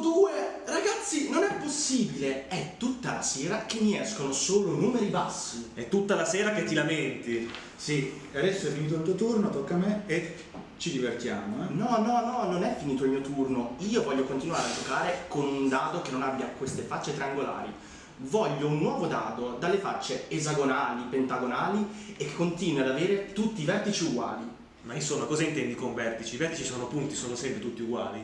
due, ragazzi, non è possibile. È tutta la sera che mi escono solo numeri bassi. È tutta la sera che ti lamenti. Sì, adesso è finito il tuo turno, tocca a me e ci divertiamo, eh? No, no, no, non è finito il mio turno. Io voglio continuare a giocare con un dado che non abbia queste facce triangolari. Voglio un nuovo dado dalle facce esagonali, pentagonali e che continui ad avere tutti i vertici uguali. Ma insomma, cosa intendi con vertici? I vertici sono punti, sono sempre tutti uguali.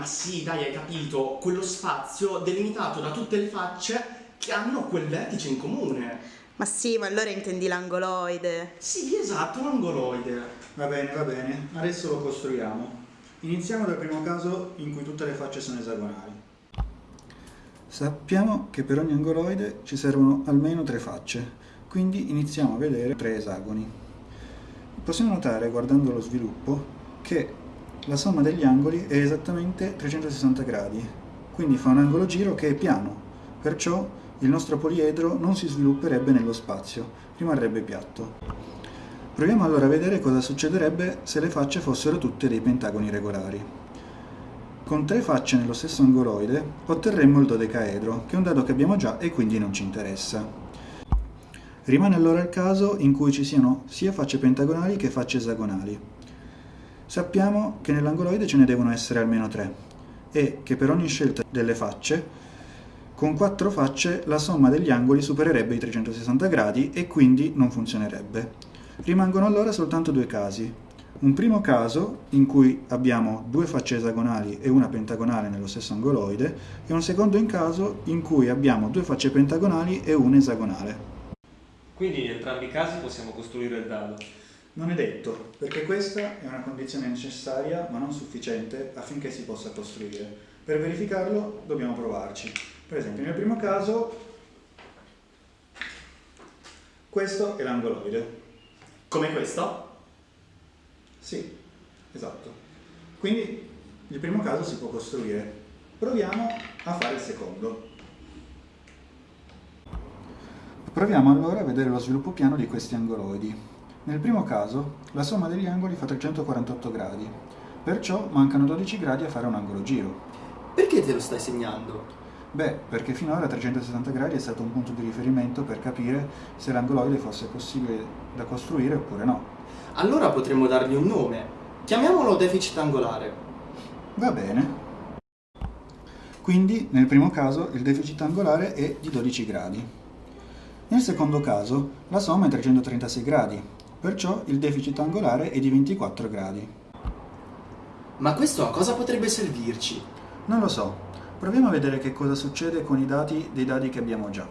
Ma sì, dai, hai capito, quello spazio delimitato da tutte le facce che hanno quel vertice in comune. Ma sì, ma allora intendi l'angoloide. Sì, esatto, un angoloide. Va bene, va bene, adesso lo costruiamo. Iniziamo dal primo caso in cui tutte le facce sono esagonali. Sappiamo che per ogni angoloide ci servono almeno tre facce, quindi iniziamo a vedere tre esagoni. Possiamo notare, guardando lo sviluppo, che la somma degli angoli è esattamente 360 gradi, quindi fa un angolo giro che è piano, perciò il nostro poliedro non si svilupperebbe nello spazio, rimarrebbe piatto. Proviamo allora a vedere cosa succederebbe se le facce fossero tutte dei pentagoni regolari. Con tre facce nello stesso angoloide otterremmo il dodecaedro, che è un dato che abbiamo già e quindi non ci interessa. Rimane allora il caso in cui ci siano sia facce pentagonali che facce esagonali. Sappiamo che nell'angoloide ce ne devono essere almeno tre e che per ogni scelta delle facce, con quattro facce la somma degli angoli supererebbe i 360 gradi e quindi non funzionerebbe. Rimangono allora soltanto due casi. Un primo caso in cui abbiamo due facce esagonali e una pentagonale nello stesso angoloide e un secondo in caso in cui abbiamo due facce pentagonali e una esagonale. Quindi in entrambi i casi possiamo costruire il dado. Non è detto, perché questa è una condizione necessaria ma non sufficiente affinché si possa costruire. Per verificarlo dobbiamo provarci. Per esempio nel primo caso questo è l'angoloide. Come questo? Sì, esatto. Quindi il primo caso si può costruire. Proviamo a fare il secondo. Proviamo allora a vedere lo sviluppo piano di questi angoloidi. Nel primo caso, la somma degli angoli fa 348 gradi, perciò mancano 12 gradi a fare un angolo giro. Perché te lo stai segnando? Beh, perché finora 360 gradi è stato un punto di riferimento per capire se l'angoloide fosse possibile da costruire oppure no. Allora potremmo dargli un nome. Chiamiamolo deficit angolare. Va bene. Quindi, nel primo caso, il deficit angolare è di 12 gradi. Nel secondo caso, la somma è 336 gradi, perciò il deficit angolare è di 24 gradi. Ma questo a cosa potrebbe servirci? Non lo so, proviamo a vedere che cosa succede con i dati dei dadi che abbiamo già.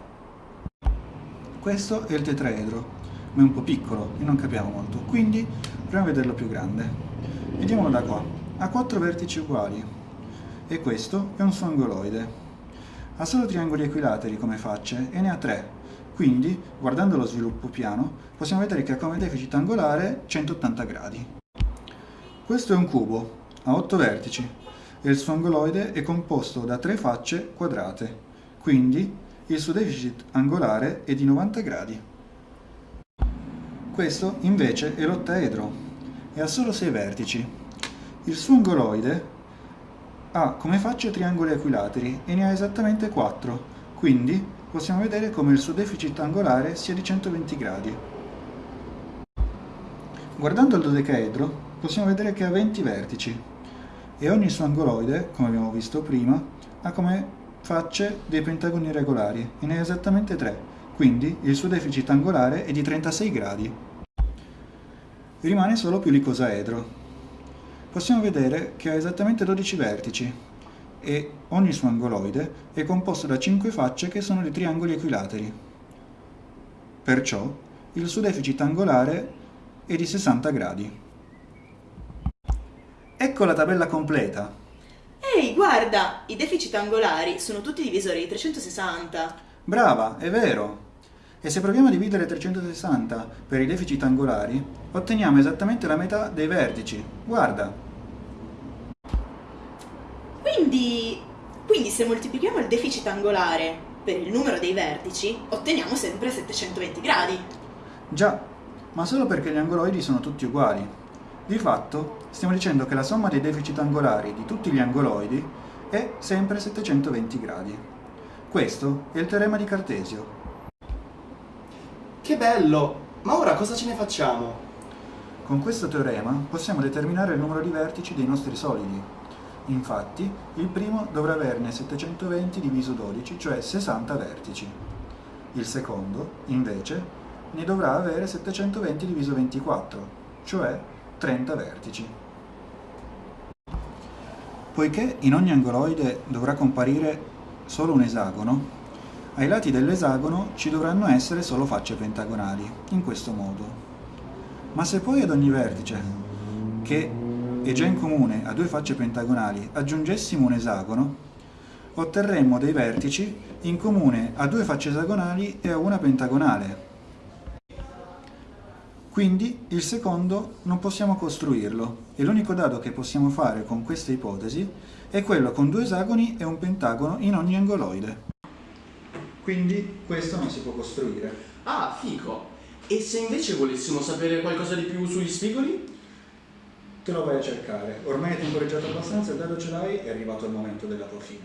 Questo è il tetraedro, ma è un po' piccolo e non capiamo molto, quindi proviamo a vederlo più grande. Vediamolo da qua, ha quattro vertici uguali e questo è un suo angoloide. Ha solo triangoli equilateri come facce e ne ha tre, quindi, guardando lo sviluppo piano, possiamo vedere che ha come deficit angolare 180 gradi. Questo è un cubo, ha 8 vertici, e il suo angoloide è composto da tre facce quadrate, quindi il suo deficit angolare è di 90 gradi. Questo invece è l'ottaedro e ha solo 6 vertici. Il suo angoloide ha come facce triangoli equilateri e ne ha esattamente 4, quindi possiamo vedere come il suo deficit angolare sia di 120 gradi. Guardando il dodecaedro possiamo vedere che ha 20 vertici e ogni suo angoloide, come abbiamo visto prima, ha come facce dei pentagoni regolari e ne ha esattamente 3, quindi il suo deficit angolare è di 36 gradi. Rimane solo più l'icosaedro. Possiamo vedere che ha esattamente 12 vertici e ogni suo angoloide è composto da 5 facce che sono dei triangoli equilateri. Perciò il suo deficit angolare è di 60 gradi. Ecco la tabella completa. Ehi, guarda, i deficit angolari sono tutti divisori di 360. Brava, è vero. E se proviamo a dividere 360 per i deficit angolari, otteniamo esattamente la metà dei vertici. Guarda. Quindi, quindi se moltiplichiamo il deficit angolare per il numero dei vertici, otteniamo sempre 720 gradi. Già, ma solo perché gli angoloidi sono tutti uguali. Di fatto, stiamo dicendo che la somma dei deficit angolari di tutti gli angoloidi è sempre 720 gradi. Questo è il teorema di Cartesio. Che bello! Ma ora cosa ce ne facciamo? Con questo teorema possiamo determinare il numero di vertici dei nostri solidi. Infatti, il primo dovrà averne 720 diviso 12, cioè 60 vertici. Il secondo, invece, ne dovrà avere 720 diviso 24, cioè 30 vertici. Poiché in ogni angoloide dovrà comparire solo un esagono, ai lati dell'esagono ci dovranno essere solo facce pentagonali, in questo modo. Ma se poi ad ogni vertice, che è già in comune a due facce pentagonali, aggiungessimo un esagono, otterremmo dei vertici in comune a due facce esagonali e a una pentagonale. Quindi il secondo non possiamo costruirlo e l'unico dado che possiamo fare con questa ipotesi è quello con due esagoni e un pentagono in ogni angoloide. Quindi questo non si può costruire. Ah, fico! E se invece volessimo sapere qualcosa di più sugli spigoli? Te lo vai a cercare. Ormai hai temporeggiato abbastanza, il dado ce l'hai, è arrivato il momento della tua fine.